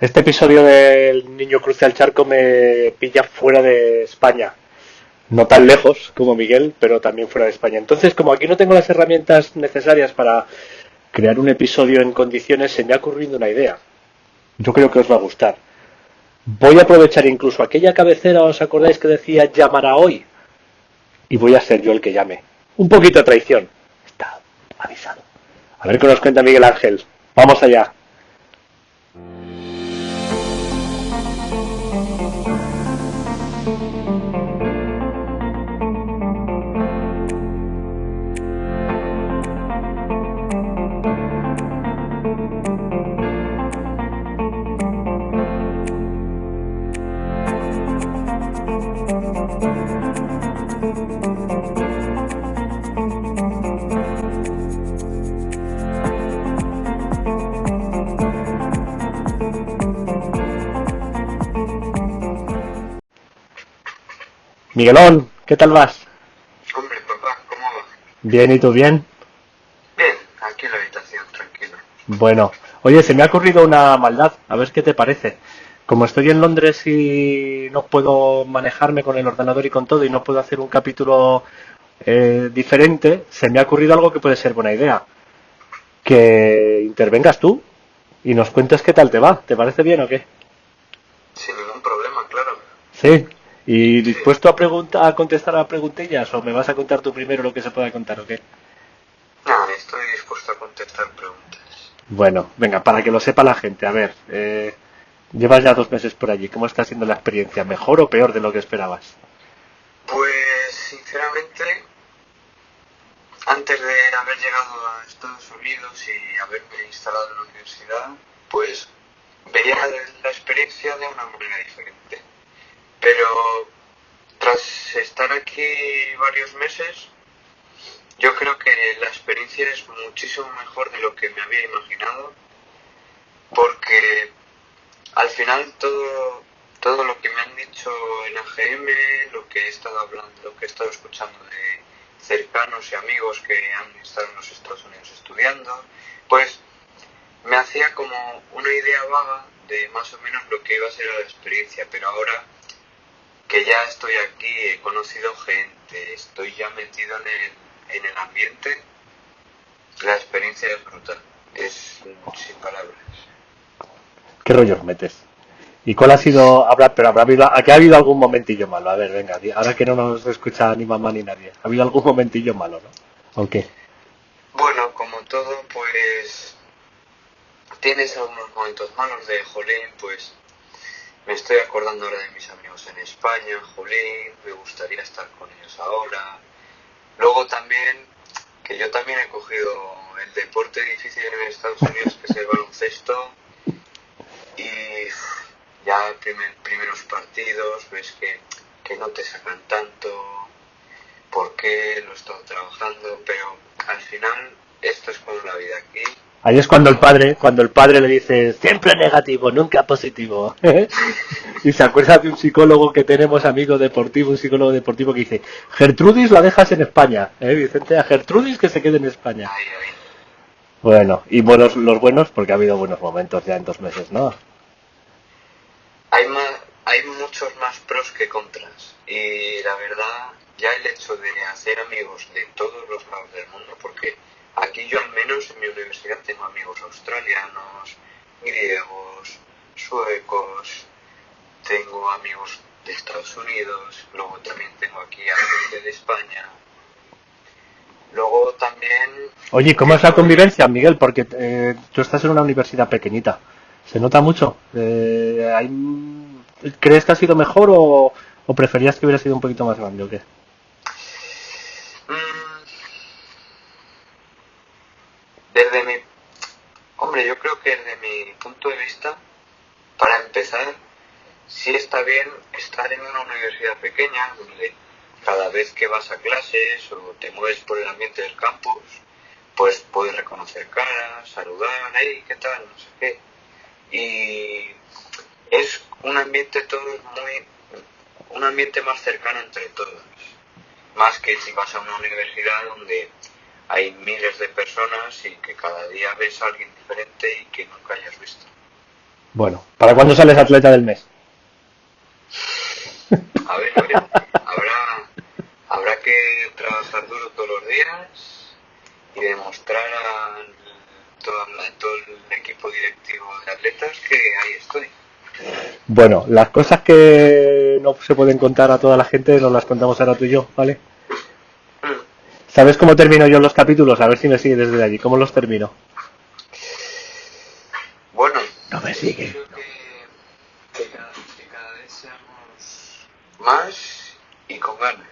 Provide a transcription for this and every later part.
Este episodio del Niño Cruce al Charco me pilla fuera de España. No tan lejos como Miguel, pero también fuera de España. Entonces, como aquí no tengo las herramientas necesarias para crear un episodio en condiciones, se me ha ocurrido una idea. Yo creo que os va a gustar. Voy a aprovechar incluso aquella cabecera, ¿os acordáis que decía llamará hoy? Y voy a ser yo el que llame. Un poquito de traición. Está avisado. A ver qué nos cuenta Miguel Ángel. Vamos allá. Miguelón, ¿qué tal vas? Hombre, papá, ¿cómo va? Bien, ¿y tú bien? Bien, aquí en la habitación, tranquilo. Bueno, oye, se me ha ocurrido una maldad, a ver qué te parece. Como estoy en Londres y no puedo manejarme con el ordenador y con todo y no puedo hacer un capítulo eh, diferente, se me ha ocurrido algo que puede ser buena idea. Que intervengas tú y nos cuentes qué tal te va. ¿Te parece bien o qué? Sin ningún problema, claro. Sí. ¿Y dispuesto a, pregunta, a contestar a preguntillas o me vas a contar tú primero lo que se pueda contar o qué? Nada, estoy dispuesto a contestar preguntas. Bueno, venga, para que lo sepa la gente, a ver, eh, llevas ya dos meses por allí, ¿cómo está siendo la experiencia? ¿Mejor o peor de lo que esperabas? Pues, sinceramente, antes de haber llegado a Estados Unidos y haberme instalado en la universidad, pues veía la experiencia de una manera diferente. Pero tras estar aquí varios meses, yo creo que la experiencia es muchísimo mejor de lo que me había imaginado, porque al final todo, todo lo que me han dicho en AGM, lo que he estado hablando, lo que he estado escuchando de cercanos y amigos que han estado en los Estados Unidos estudiando, pues me hacía como una idea vaga de más o menos lo que iba a ser la experiencia, pero ahora que ya estoy aquí, he conocido gente, estoy ya metido en el, en el ambiente, la experiencia es brutal, es sin palabras. ¿Qué rollos metes? ¿Y cuál ha sido, habrá, pero habrá habido, aquí ha habido algún momentillo malo? A ver, venga, ahora que no nos escucha ni mamá ni nadie, ¿ha habido algún momentillo malo, no? ¿O qué? Bueno, como todo, pues tienes algunos momentos malos de jolín, pues me estoy acordando ahora de mis amigos en España, jolín, me gustaría estar con ellos ahora. Luego también, que yo también he cogido el deporte difícil en Estados Unidos, que es el baloncesto, y ya primer, primeros partidos, ves que, que no te sacan tanto, por qué lo he estado trabajando, pero al final esto es como la vida aquí Ahí es cuando el padre, cuando el padre le dice siempre negativo, nunca positivo. y se acuerda de un psicólogo que tenemos amigo deportivo, un psicólogo deportivo que dice, Gertrudis la dejas en España, ¿eh, Vicente? A Gertrudis que se quede en España. Bueno, y buenos los buenos, porque ha habido buenos momentos ya en dos meses, ¿no? Hay, más, hay muchos más pros que contras. Y la verdad, ya el hecho de hacer amigos de todos los lados del mundo, porque Aquí yo al menos en mi universidad amigos australianos, griegos, suecos, tengo amigos de Estados Unidos, luego también tengo aquí a gente de España. Luego también... Oye, ¿cómo es la convivencia, Miguel? Porque eh, tú estás en una universidad pequeñita. ¿Se nota mucho? Eh, hay... ¿Crees que ha sido mejor o, o preferías que hubiera sido un poquito más grande o qué? Desde mi, hombre, yo creo que punto de vista, para empezar, sí está bien estar en una universidad pequeña donde cada vez que vas a clases o te mueves por el ambiente del campus, pues puedes reconocer caras, saludar, hey, ¿qué tal? No sé qué. Y es un ambiente todo muy, un ambiente más cercano entre todos. Más que si vas a una universidad donde hay miles de personas y que cada día ves a alguien diferente y que nunca hayas visto. Bueno, ¿para cuándo sales atleta del mes? A ver, a ver, habrá, habrá que trabajar duro todos los días y demostrar a todo, a todo el equipo directivo de atletas que ahí estoy. Bueno, las cosas que no se pueden contar a toda la gente nos las contamos ahora tú y yo, ¿vale? ¿Sabes cómo termino yo los capítulos? A ver si me sigue desde allí. ¿Cómo los termino? Bueno, No me sigue. creo que, que cada, que cada vez seamos más y con ganas.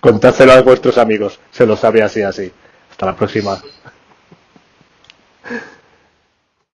Contádselo a vuestros amigos. Se lo sabe así, así. Hasta la próxima.